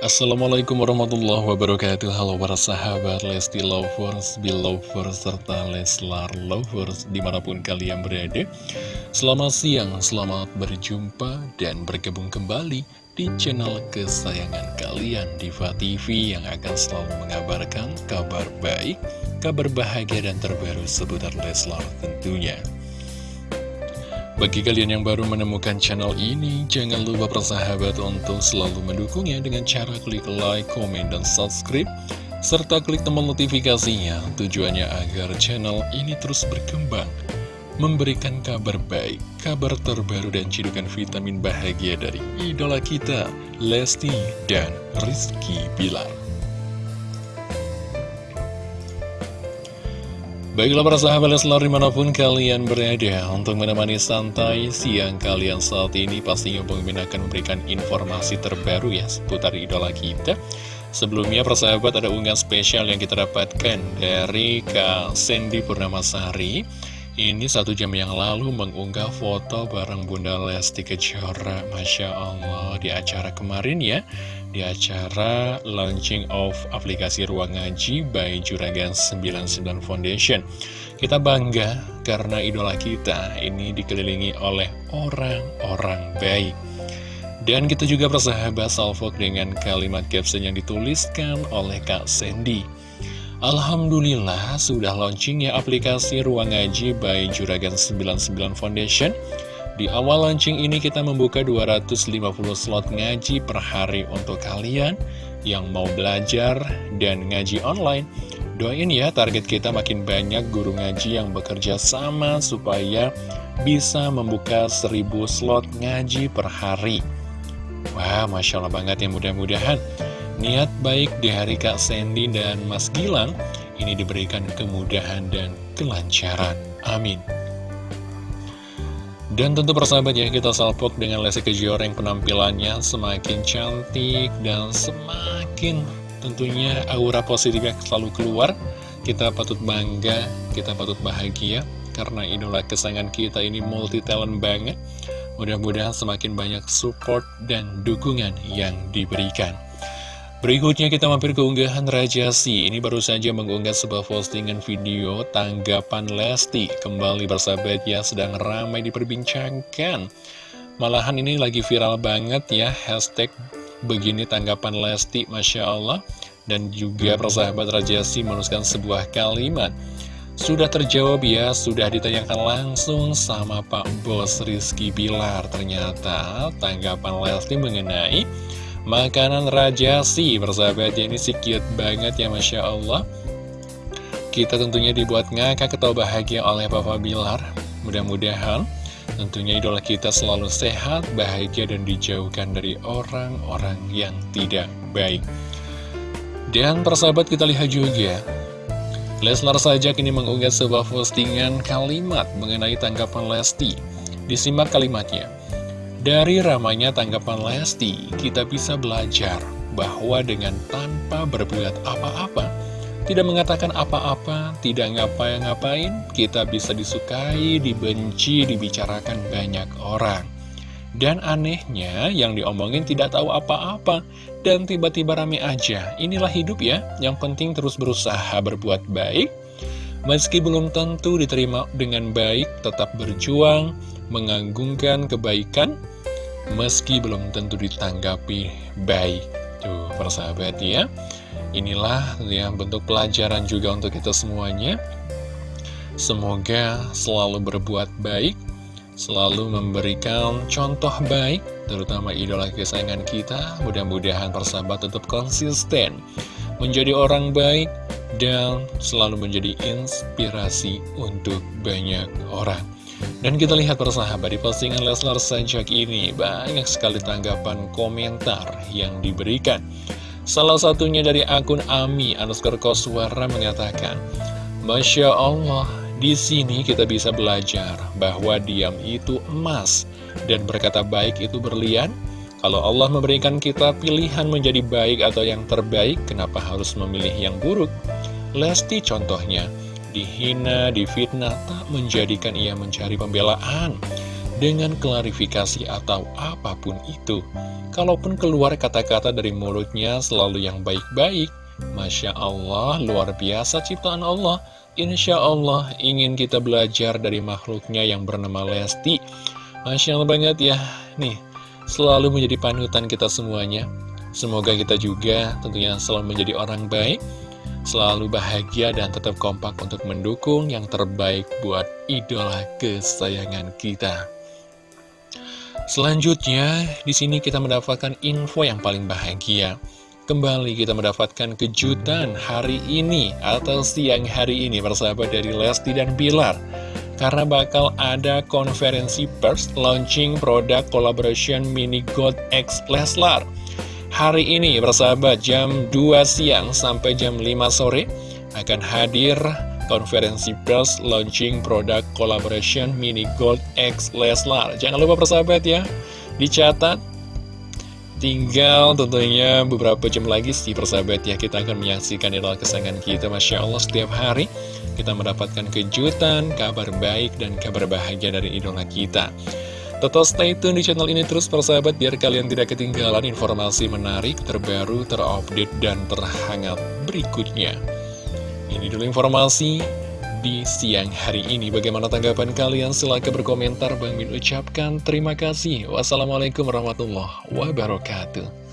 Assalamualaikum warahmatullahi wabarakatuh. Halo para sahabat Lesti Lovers, Belovers, serta Leslar Lovers di mana pun kalian berada. Selamat siang, selamat berjumpa dan bergabung kembali di channel kesayangan kalian Diva TV yang akan selalu mengabarkan kabar baik, kabar bahagia dan terbaru seputar Leslar tentunya bagi kalian yang baru menemukan channel ini, jangan lupa persahabat untuk selalu mendukungnya dengan cara klik like, komen, dan subscribe, serta klik tombol notifikasinya tujuannya agar channel ini terus berkembang, memberikan kabar baik, kabar terbaru dan cidukan vitamin bahagia dari idola kita, Lesti dan Rizky Bilar. Baiklah para sahabat Leslar di mana pun kalian berada Untuk menemani santai siang kalian saat ini Pastinya Bang akan memberikan informasi terbaru ya Seputar idola kita. Sebelumnya persahabat ada unggahan spesial yang kita dapatkan Dari Kak Sandy Purnamasari. Ini satu jam yang lalu mengunggah foto bareng Bunda Lesti Kejora Masya Allah di acara kemarin ya di acara launching of aplikasi Ruang Ngaji by Juragan 99 Foundation. Kita bangga karena idola kita ini dikelilingi oleh orang-orang baik. Dan kita juga bersahabat salvok dengan kalimat caption yang dituliskan oleh Kak Sandy. Alhamdulillah sudah launching ya aplikasi Ruang Ngaji by Juragan 99 Foundation. Di awal launching ini kita membuka 250 slot ngaji per hari untuk kalian yang mau belajar dan ngaji online. Doain ya target kita makin banyak guru ngaji yang bekerja sama supaya bisa membuka 1000 slot ngaji per hari. Wah, Masya Allah banget ya mudah-mudahan niat baik di hari Kak Sandy dan Mas Gilang ini diberikan kemudahan dan kelancaran. Amin. Dan tentu persahabat ya, kita salpok dengan Lesti Kejora yang penampilannya semakin cantik dan semakin tentunya aura positifnya selalu keluar. Kita patut bangga, kita patut bahagia, karena idola kesayangan kita ini multi talent banget. Mudah-mudahan semakin banyak support dan dukungan yang diberikan. Berikutnya kita mampir ke unggahan Raja Si Ini baru saja mengunggah sebuah postingan video tanggapan Lesti Kembali bersahabat ya sedang ramai diperbincangkan. Malahan ini lagi viral banget ya Hashtag begini tanggapan Lesti Masya Allah. Dan juga persahabat Raja Si menuliskan sebuah kalimat. Sudah terjawab ya, sudah ditayangkan langsung sama Pak Bos Rizky Bilar. Ternyata tanggapan Lesti mengenai Makanan rajasi persahabatnya ini sih cute banget ya Masya Allah. Kita tentunya dibuat ngakak atau bahagia oleh Papa Bilar. Mudah-mudahan tentunya idola kita selalu sehat, bahagia dan dijauhkan dari orang-orang yang tidak baik. Dan persahabat kita lihat juga. Leslar saja kini mengunggah sebuah postingan kalimat mengenai tanggapan Lesti. Disimak kalimatnya dari ramanya tanggapan Lesti, kita bisa belajar bahwa dengan tanpa berbuat apa-apa, tidak mengatakan apa-apa, tidak ngapa-ngapain, kita bisa disukai, dibenci, dibicarakan banyak orang. Dan anehnya, yang diomongin tidak tahu apa-apa, dan tiba-tiba rame aja. Inilah hidup ya, yang penting terus berusaha berbuat baik. Meski belum tentu diterima dengan baik, tetap berjuang, menganggungkan kebaikan, meski belum tentu ditanggapi baik. Tuh, persahabat ya. Inilah yang bentuk pelajaran juga untuk kita semuanya. Semoga selalu berbuat baik, selalu memberikan contoh baik, terutama idola kesayangan kita. Mudah-mudahan persahabat tetap konsisten, menjadi orang baik, dan selalu menjadi inspirasi untuk banyak orang. Dan kita lihat persahabat di postingan Leslar Sajak ini banyak sekali tanggapan komentar yang diberikan. Salah satunya dari akun Ami underscore Koswara mengatakan, Masya Allah, di sini kita bisa belajar bahwa diam itu emas dan berkata baik itu berlian. Kalau Allah memberikan kita pilihan menjadi baik atau yang terbaik, kenapa harus memilih yang buruk? Lesti contohnya, dihina, difitnah, tak menjadikan ia mencari pembelaan. dengan klarifikasi atau apa pun itu. Kalaupun keluar kata-kata dari mulutnya selalu yang baik-baik, Masya Allah, luar biasa ciptaan Allah. Insya Allah ingin kita belajar dari makhluknya yang bernama Lesti. Masya Allah banget ya, nih, selalu menjadi panutan kita semuanya. Semoga kita juga tentunya selalu menjadi orang baik, selalu bahagia dan tetap kompak untuk mendukung yang terbaik buat idola kesayangan kita. Selanjutnya, di sini kita mendapatkan info yang paling bahagia. Kembali kita mendapatkan kejutan hari ini atau siang hari ini persahabat dari Lesti dan Bilar. Karena bakal ada konferensi pers launching produk collaboration Mini Gold X Leslar. Hari ini persahabat jam 2 siang sampai jam 5 sore akan hadir konferensi pers launching produk collaboration Mini Gold X Leslar. Jangan lupa persahabat ya, dicatat. Tinggal tentunya beberapa jam lagi sih persahabat ya kita akan menyaksikan idola kesayangan kita Masya Allah setiap hari kita mendapatkan kejutan, kabar baik dan kabar bahagia dari idola kita Tetap stay tune di channel ini terus persahabat biar kalian tidak ketinggalan informasi menarik, terbaru, terupdate, dan terhangat berikutnya ini dulu informasi di siang hari ini. Bagaimana tanggapan kalian? Silahkan berkomentar. Bang Min ucapkan terima kasih. Wassalamualaikum warahmatullahi wabarakatuh.